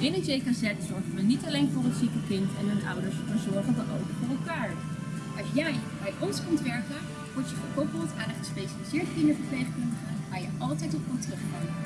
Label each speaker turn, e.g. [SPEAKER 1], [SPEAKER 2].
[SPEAKER 1] Binnen JKZ zorgen we niet alleen voor het zieke kind en hun ouders, maar zorgen we ook voor elkaar.
[SPEAKER 2] Als jij bij ons komt werken, word je gekoppeld aan een gespecialiseerd kinderverpleegkundige waar je altijd op kan terugkomen.